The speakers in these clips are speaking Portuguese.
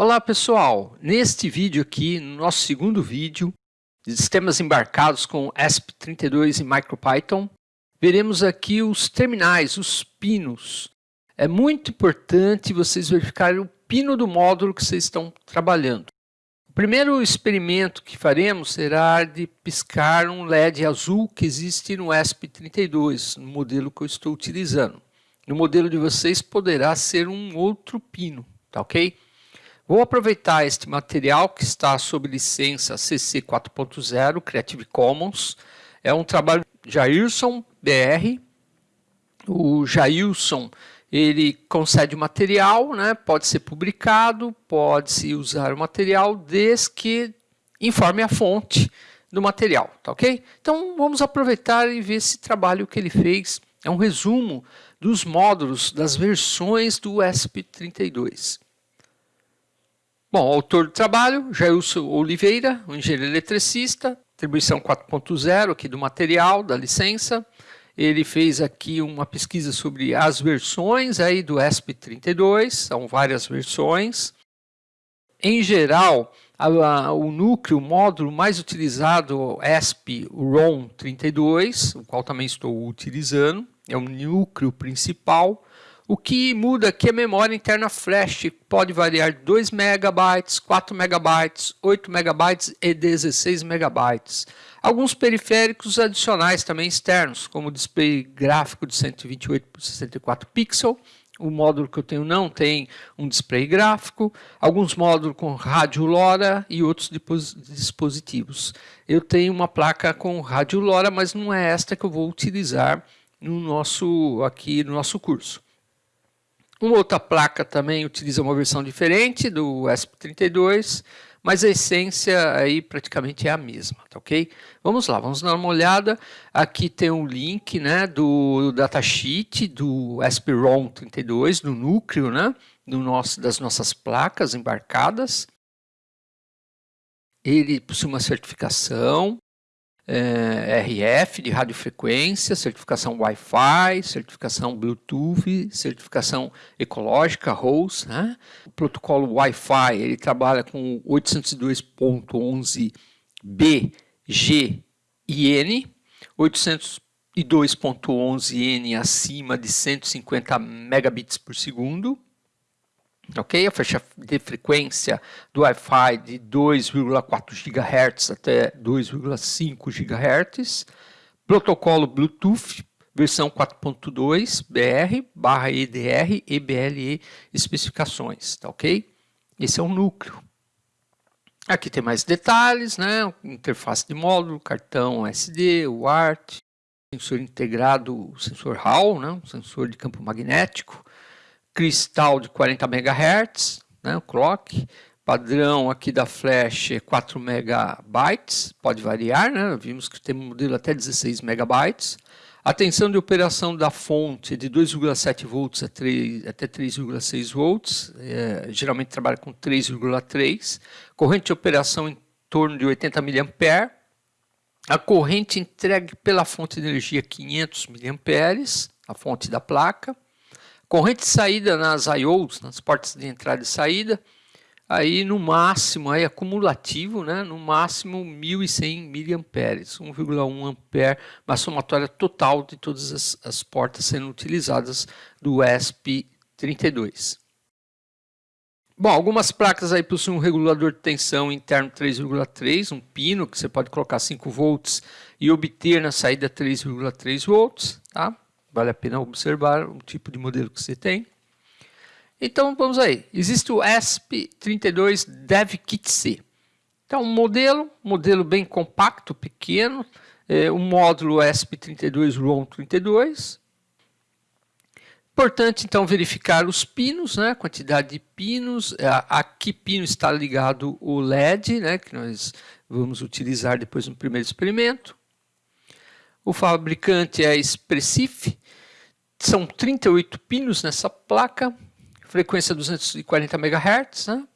Olá pessoal, neste vídeo aqui, no nosso segundo vídeo de sistemas embarcados com ESP32 e MicroPython, veremos aqui os terminais, os pinos. É muito importante vocês verificarem o pino do módulo que vocês estão trabalhando. O primeiro experimento que faremos será de piscar um LED azul que existe no ESP32, no modelo que eu estou utilizando. No modelo de vocês poderá ser um outro pino, tá ok? Vou aproveitar este material que está sob licença CC 4.0 Creative Commons. É um trabalho Jairson BR. O Jailson ele concede o material, né? pode ser publicado, pode-se usar o material, desde que informe a fonte do material, tá ok? Então vamos aproveitar e ver esse trabalho que ele fez. É um resumo dos módulos, das versões do ESP32. Bom, autor do trabalho, Jailson Oliveira, um engenheiro eletricista, atribuição 4.0 aqui do material, da licença. Ele fez aqui uma pesquisa sobre as versões aí do ESP32, são várias versões. Em geral, a, a, o núcleo, o módulo mais utilizado é o ESP ROM32, o qual também estou utilizando, é o núcleo principal. O que muda aqui é a memória interna flash, pode variar 2 MB, 4 MB, 8 MB e 16 MB. Alguns periféricos adicionais também externos, como o display gráfico de 128 por 64 pixels, o módulo que eu tenho não tem um display gráfico, alguns módulos com rádio LoRa e outros dispositivos. Eu tenho uma placa com rádio LoRa, mas não é esta que eu vou utilizar no nosso, aqui no nosso curso. Uma outra placa também utiliza uma versão diferente do ESP32, mas a essência aí praticamente é a mesma, tá ok? Vamos lá, vamos dar uma olhada. Aqui tem um link né, do datasheet do ESP-ROM32, do núcleo né, do nosso, das nossas placas embarcadas. Ele possui uma certificação, é, RF de radiofrequência, certificação Wi-Fi, certificação Bluetooth, certificação ecológica, ROS. Né? O protocolo Wi-Fi ele trabalha com 802.11b, G e N, 802.11n acima de 150 megabits por segundo, ok? A faixa de frequência do Wi-Fi de 2,4 GHz até 2,5 GHz. Protocolo Bluetooth, versão 4.2 BR, barra EDR, EBLE especificações, tá ok? Esse é o núcleo. Aqui tem mais detalhes, né? Interface de módulo, cartão SD, UART, sensor integrado, sensor Hall, né? sensor de campo magnético, cristal de 40 MHz, né, o clock, padrão aqui da flash é 4 MB, pode variar, né, vimos que tem um modelo até 16 MB, a tensão de operação da fonte é de 2,7 volts até 3,6 volts, é, geralmente trabalha com 3,3, corrente de operação em torno de 80 mA, a corrente entregue pela fonte de energia 500 mA, a fonte da placa, Corrente de saída nas IOs, nas portas de entrada e saída, aí no máximo, aí acumulativo, né, no máximo 1.100 mA, 1,1 ampere, uma somatória total de todas as, as portas sendo utilizadas do ESP32. Bom, algumas placas aí possuem um regulador de tensão interno 3,3, um pino que você pode colocar 5 volts e obter na saída 3,3 volts, tá? Vale a pena observar o tipo de modelo que você tem. Então, vamos aí. Existe o ESP32 DevKit C. Então, um modelo, modelo bem compacto, pequeno, é, o módulo ESP32 ROM32. Importante, então, verificar os pinos, né, quantidade de pinos, a, a que pino está ligado o LED, né, que nós vamos utilizar depois no primeiro experimento. O fabricante é Expressif, são 38 pinos nessa placa, frequência 240 MHz, né?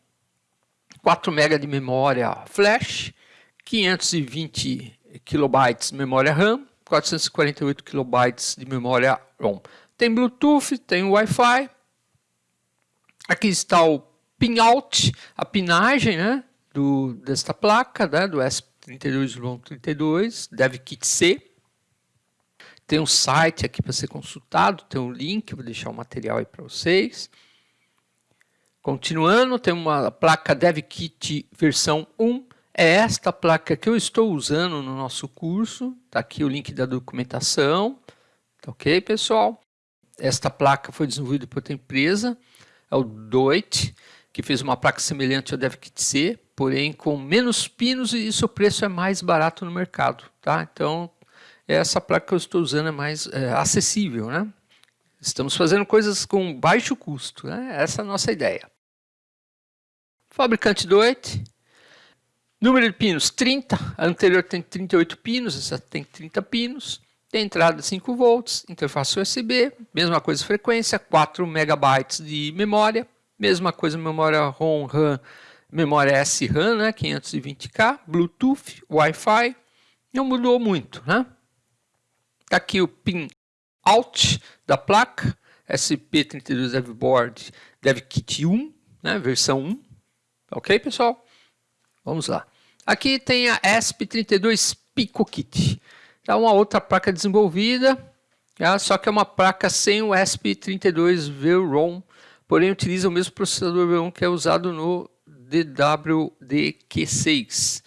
4 MB de memória flash, 520 KB memória RAM, 448 KB de memória ROM. Tem Bluetooth, tem Wi-Fi. Aqui está o pinout, a pinagem né, do, desta placa, né, do SP32-32, DevKit C. Tem um site aqui para ser consultado, tem um link, vou deixar o material aí para vocês. Continuando, tem uma placa DevKit versão 1. É esta placa que eu estou usando no nosso curso. Está aqui o link da documentação. Tá ok, pessoal? Esta placa foi desenvolvida por outra empresa, é o Doit, que fez uma placa semelhante ao DevKit C, porém com menos pinos e seu preço é mais barato no mercado. Tá? Então, essa placa que eu estou usando é mais é, acessível. Né? Estamos fazendo coisas com baixo custo. Né? Essa é a nossa ideia. Fabricante do ET. Número de pinos 30. A anterior tem 38 pinos, essa tem 30 pinos. Tem entrada 5 volts, interface USB, mesma coisa frequência, 4 megabytes de memória, mesma coisa memória ROM, RAM, memória SRAM, né, 520K, Bluetooth, Wi-Fi, não mudou muito, né? Aqui o pin out da placa, SP32 DevBoard DevKit 1, né, versão 1, Ok, pessoal? Vamos lá. Aqui tem a ESP32 PicoKit. É uma outra placa desenvolvida, tá? só que é uma placa sem o ESP32 VROM, porém utiliza o mesmo processador V1 que é usado no DWDQ6.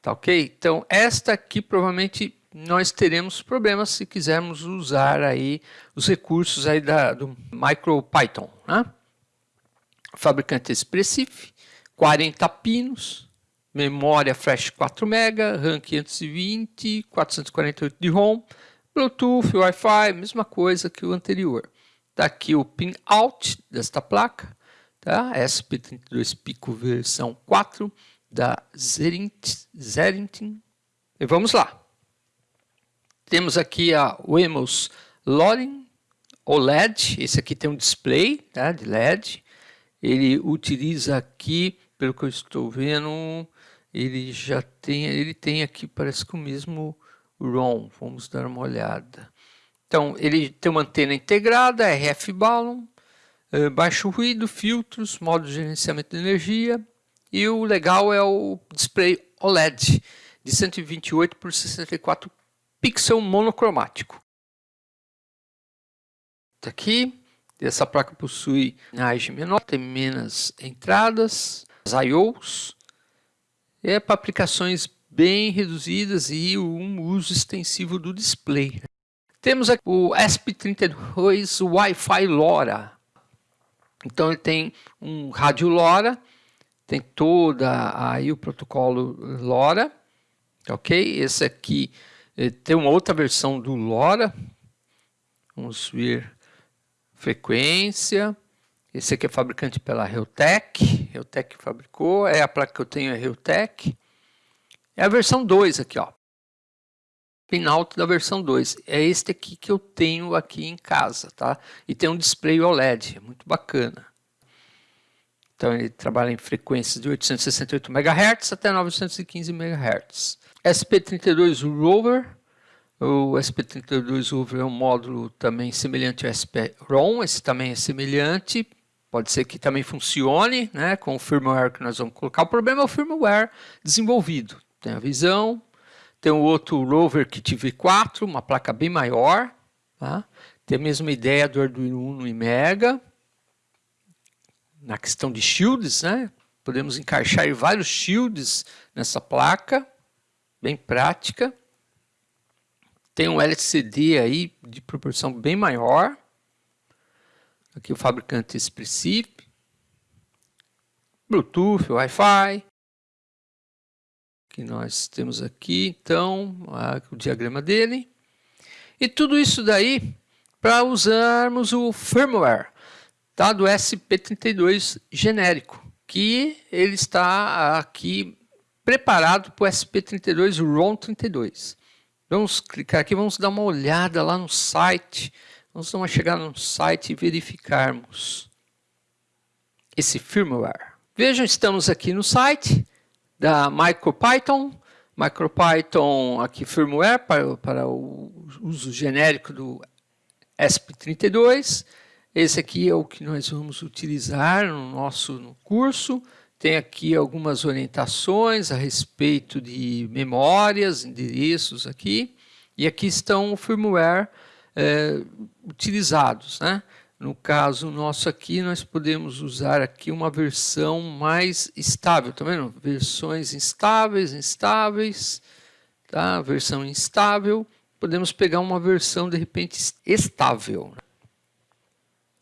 Tá ok? Então, esta aqui provavelmente nós teremos problemas se quisermos usar aí os recursos aí da, do MicroPython. Né? Fabricante Expressif, 40 pinos, memória flash 4 MB, RAM 520, 448 de ROM, Bluetooth, Wi-Fi, mesma coisa que o anterior. Está aqui o pin out desta placa, tá? SP32 Pico versão 4 da Zerintin. E vamos lá. Temos aqui a Wemos Loring OLED, esse aqui tem um display tá, de LED. Ele utiliza aqui pelo que eu estou vendo, ele já tem, ele tem aqui, parece que o mesmo ROM. Vamos dar uma olhada. Então, ele tem uma antena integrada, RF Balloon, eh, baixo ruído, filtros, modo de gerenciamento de energia. E o legal é o display OLED de 128 por 64 pixel monocromático. Tá aqui, essa placa possui age menor, tem menos entradas, IOs, é para aplicações bem reduzidas e um uso extensivo do display. Temos aqui o ESP32 Wi-Fi LoRa. Então ele tem um rádio LoRa, tem toda aí o protocolo LoRa, ok? Esse aqui tem uma outra versão do LoRa. Vamos ver frequência. Esse aqui é fabricante pela Realtek. Realtek fabricou. É a placa que eu tenho, é Realtek. É a versão 2 aqui, ó. Pinout da versão 2. É este aqui que eu tenho aqui em casa, tá? E tem um display OLED, é muito bacana. Então ele trabalha em frequências de 868 MHz até 915 MHz. SP32 Rover. O SP32 Rover é um módulo também semelhante ao SP-ROM. Esse também é semelhante, Pode ser que também funcione né, com o firmware que nós vamos colocar. O problema é o firmware desenvolvido. Tem a visão, tem o outro Rover Kit V4, uma placa bem maior. Tá? Tem a mesma ideia do Arduino Uno e Mega. Na questão de shields, né? podemos encaixar vários shields nessa placa, bem prática. Tem um LCD aí de proporção bem maior. Aqui o fabricante Expressif, Bluetooth, Wi-Fi, que nós temos aqui, então, o diagrama dele. E tudo isso daí para usarmos o firmware tá, do SP32 genérico, que ele está aqui preparado para o SP32 ROM32. Vamos clicar aqui, vamos dar uma olhada lá no site vamos chegar no site e verificarmos esse firmware. Vejam, estamos aqui no site da MicroPython. MicroPython aqui firmware para, para o uso genérico do ESP32. Esse aqui é o que nós vamos utilizar no nosso no curso. Tem aqui algumas orientações a respeito de memórias, endereços aqui. E aqui estão o firmware é, utilizados. Né? No caso nosso aqui, nós podemos usar aqui uma versão mais estável, tá vendo? Versões instáveis, instáveis, tá? Versão instável. Podemos pegar uma versão, de repente, estável.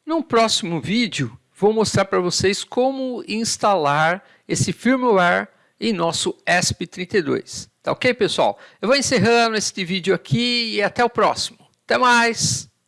No próximo vídeo, vou mostrar para vocês como instalar esse firmware em nosso ESP32. Tá ok, pessoal? Eu vou encerrando este vídeo aqui e até o próximo. Até mais!